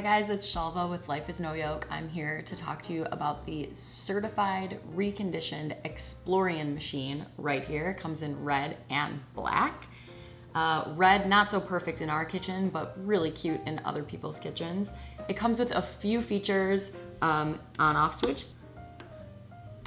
Hi guys, it's Shalva with Life is No Yoke. I'm here to talk to you about the certified reconditioned Explorian machine right here. It comes in red and black. Uh, red, not so perfect in our kitchen, but really cute in other people's kitchens. It comes with a few features, um, on off switch,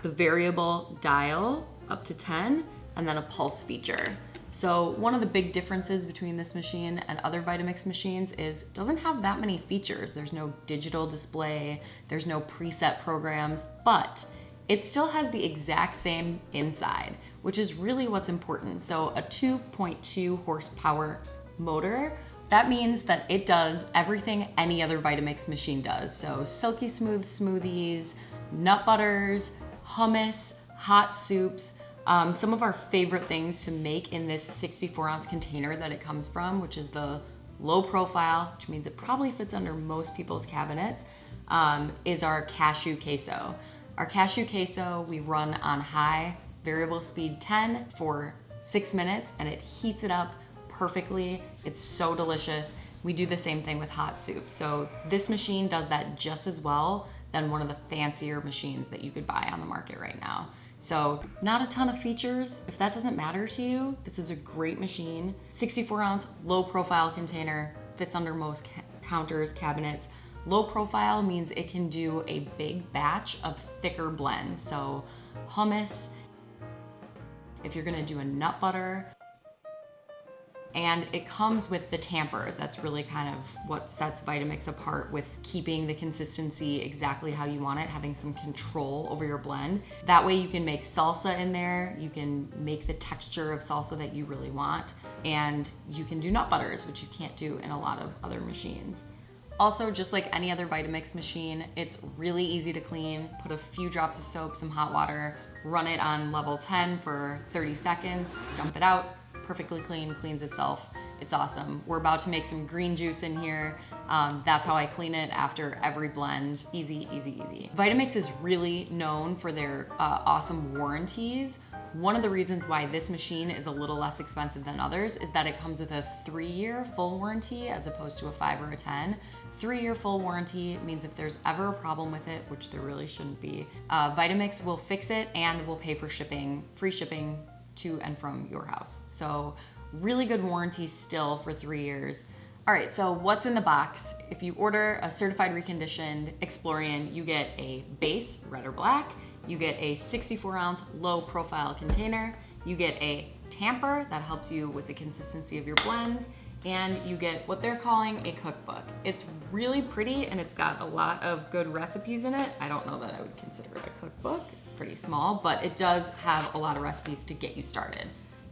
the variable dial up to 10, and then a pulse feature. So one of the big differences between this machine and other Vitamix machines is it doesn't have that many features. There's no digital display, there's no preset programs, but it still has the exact same inside, which is really what's important. So a 2.2 horsepower motor, that means that it does everything any other Vitamix machine does. So silky smooth smoothies, nut butters, hummus, hot soups, um, some of our favorite things to make in this 64 ounce container that it comes from, which is the low profile, which means it probably fits under most people's cabinets, um, is our cashew queso. Our cashew queso we run on high variable speed 10 for six minutes and it heats it up perfectly. It's so delicious. We do the same thing with hot soup. So this machine does that just as well than one of the fancier machines that you could buy on the market right now. So not a ton of features. If that doesn't matter to you, this is a great machine. 64 ounce, low profile container, fits under most ca counters, cabinets. Low profile means it can do a big batch of thicker blends. So hummus, if you're gonna do a nut butter, and it comes with the tamper. That's really kind of what sets Vitamix apart with keeping the consistency exactly how you want it, having some control over your blend. That way you can make salsa in there, you can make the texture of salsa that you really want, and you can do nut butters, which you can't do in a lot of other machines. Also, just like any other Vitamix machine, it's really easy to clean. Put a few drops of soap, some hot water, run it on level 10 for 30 seconds, dump it out, perfectly clean, cleans itself. It's awesome. We're about to make some green juice in here. Um, that's how I clean it after every blend. Easy, easy, easy. Vitamix is really known for their uh, awesome warranties. One of the reasons why this machine is a little less expensive than others is that it comes with a three year full warranty as opposed to a five or a 10. Three year full warranty means if there's ever a problem with it, which there really shouldn't be, uh, Vitamix will fix it and will pay for shipping, free shipping to and from your house. So really good warranty still for three years. All right, so what's in the box? If you order a certified reconditioned Explorian, you get a base, red or black, you get a 64 ounce low profile container, you get a tamper that helps you with the consistency of your blends, and you get what they're calling a cookbook. It's really pretty and it's got a lot of good recipes in it. I don't know that I would consider it a cookbook pretty small, but it does have a lot of recipes to get you started.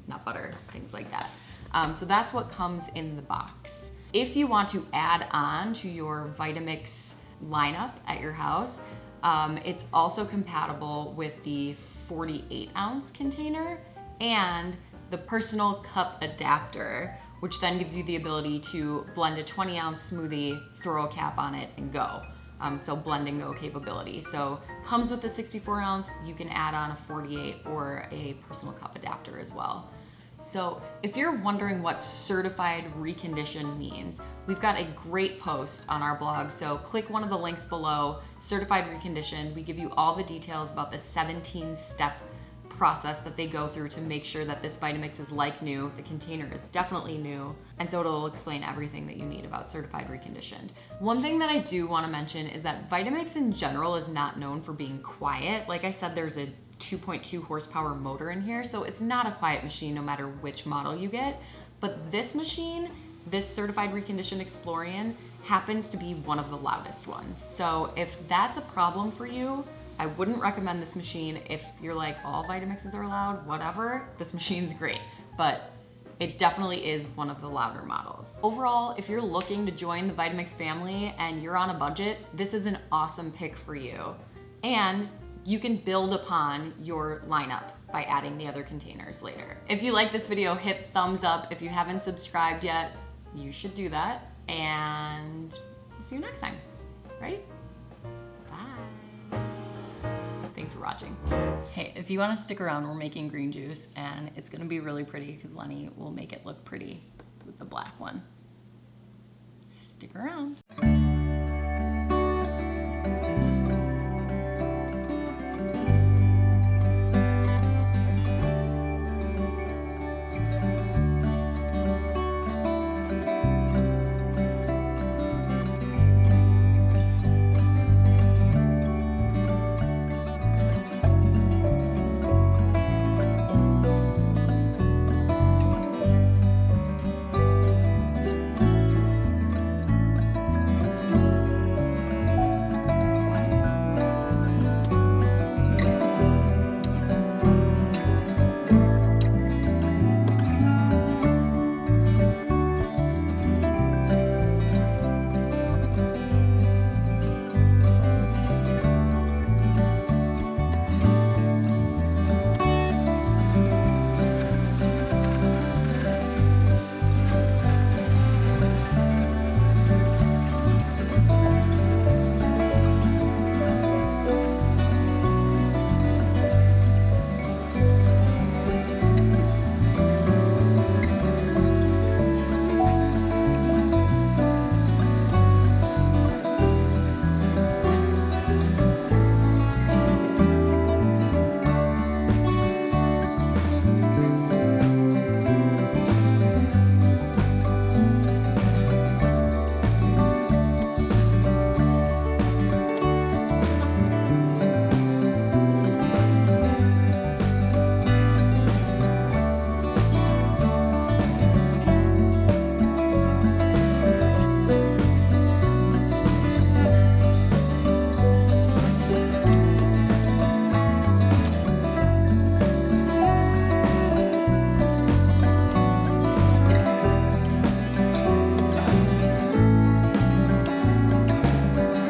Nut butter, things like that. Um, so that's what comes in the box. If you want to add on to your Vitamix lineup at your house, um, it's also compatible with the 48 ounce container and the personal cup adapter, which then gives you the ability to blend a 20 ounce smoothie, throw a cap on it and go um, so blend and go capability. So comes with a 64 ounce, you can add on a 48 or a personal cup adapter as well. So if you're wondering what certified reconditioned means, we've got a great post on our blog. So click one of the links below, certified reconditioned. We give you all the details about the 17 step process that they go through to make sure that this Vitamix is like new. The container is definitely new. And so it'll explain everything that you need about certified reconditioned. One thing that I do wanna mention is that Vitamix in general is not known for being quiet. Like I said, there's a 2.2 horsepower motor in here, so it's not a quiet machine no matter which model you get. But this machine, this certified reconditioned Explorian, happens to be one of the loudest ones. So if that's a problem for you, I wouldn't recommend this machine if you're like, all Vitamixes are loud, whatever, this machine's great. But it definitely is one of the louder models. Overall, if you're looking to join the Vitamix family and you're on a budget, this is an awesome pick for you. And you can build upon your lineup by adding the other containers later. If you like this video, hit thumbs up. If you haven't subscribed yet, you should do that. And see you next time, right? Thanks for watching. Hey, if you want to stick around, we're making green juice and it's going to be really pretty because Lenny will make it look pretty with the black one. Stick around.